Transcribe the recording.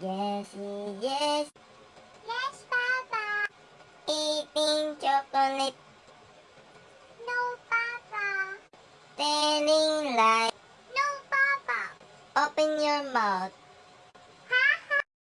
Yes, yes, Yes, Papa. eating chocolate, No, Papa. telling lies. No, Papa. Open your mouth.